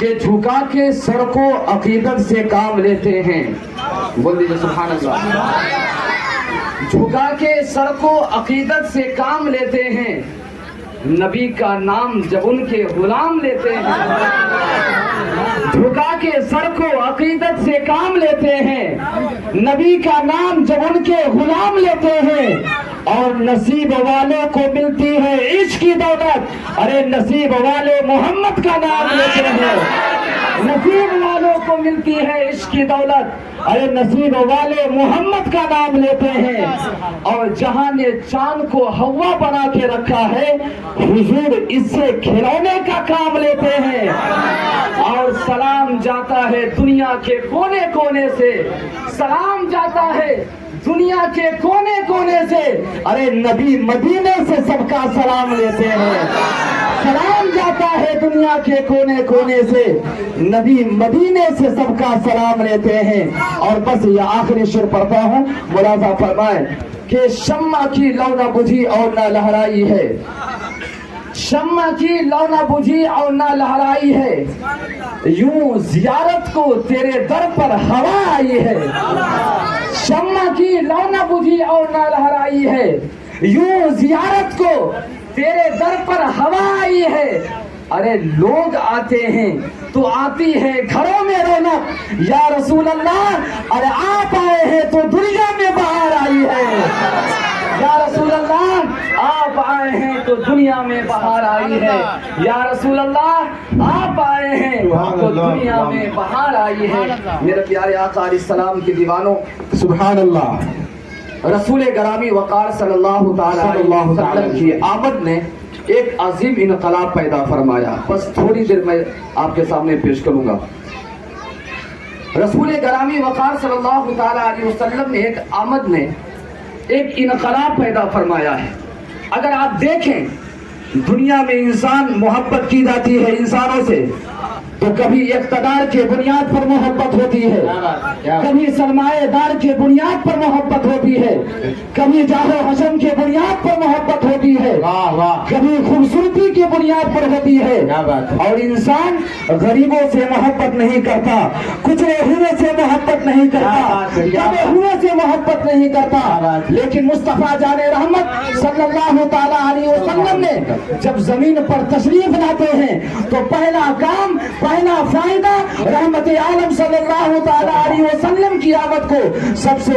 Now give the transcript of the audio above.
کہ جھکا کے سر کو عقیدت سے کام لیتے ہیں۔ بول دیجیے سبحان اللہ۔ جھکا کے سر کو عقیدت سے کام لیتے ہیں۔ نبی کا نام جب ان کے غلام لیتے ہیں۔ جھکا کے سر کو عقیدت سے کام لیتے ہیں۔ نبی کا نام جب ان کے غلام لیتے ہیں۔ اور نصیب والوں کو ملتی ہے عشق کی دولت۔ ارے نصیب والے محمد کا نام لیتے ہیں نصیب والوں کو ملتی ہے عشق کی دولت۔ ارے نصیب والے محمد کا نام لیتے ہیں۔ اور جہاں نے چاند کو ہوا بنا کے رکھا ہے، حضور اس سے کھلونے کا کام لیتے ہیں۔ اور سلام جاتا ہے دنیا کے کونے کونے سے۔ سلام جاتا ہے دنیا کے کونے کونے سے، ارے نبی مدینے سے سب کا سلام لیتے ہیں۔ سلام جاتا ہے دنیا کے کونے کونے سے۔ نبی مدینے سے سب کا سلام لیتے ہیں۔ اور بس یہ آخری شر پڑھتا ہوں۔ ملازہ فرمائے کہ شمع کی لو نہ بجھی اور نہ لہرائی ہے۔ شمع کی لو نہ بجھی اور نہ لہرائی ہے۔ یوں زیارت کو تیرے در پر ہوا آئی ہے شمع کی لو نہ بجھی اور نہ لہرائی ہے۔ یوں زیارت کو تیرے در پر ہوا آئی ہے۔ ارے لوگ آتے ہیں تو آتی ہے گھروں میں رونق۔ یا رسول اللہ ارے آپ آئے ہیں تو دنیا میں باہر آئی ہے۔ یا رسول اللہ آپ آئے ہیں تو دنیا میں بہار آئی ہے۔ یا رسول اللہ آپ آئے ہیں تو دنیا میں بہار آئی ہے۔ میرے پیارے آقا علیہ السلام کے دیوانوں سبحان اللہ۔ رسول گرامی وقار صلی اللہ تعالی علیہ وسلم کی آمد نے ایک عظیم انقلاب پیدا فرمایا۔ بس تھوڑی دیر میں آپ کے سامنے پیش کروں گا۔ رسول گرامی وقار صلی اللہ تعالی علیہ وسلم نے ایک آمد نے ایک انقلاب پیدا فرمایا ہے۔ اگر آپ دیکھیں دنیا میں انسان محبت کی جاتی ہے انسانوں سے۔ تو کبھی اقتدار کے بنیاد پر محبت ہوتی ہے۔ کبھی سرمایہ دار کے بنیاد پر محبت ہوتی ہے۔ کبھی جاہو حسن کے بنیاد پر محبت ہوتی ہے۔ کبھی خوبصورتی کی بنیاد پر ہوتی ہے اور انسان غریبوں سے محبت نہیں کرتا کچرے ہوئے سے محبت نہیں کرتا دبے۔ ہوئے سے محبت نہیں کرتا۔ لیکن مصطفیٰ جان رحمت صلی اللہ تعالی علیہ وسلم نے جب زمین پر تشریف لاتے ہیں تو پہلا کام پہلا فائدہ رحمت عالم صلی اللہ تعالی علیہ وسلم کی آمد کو سب سے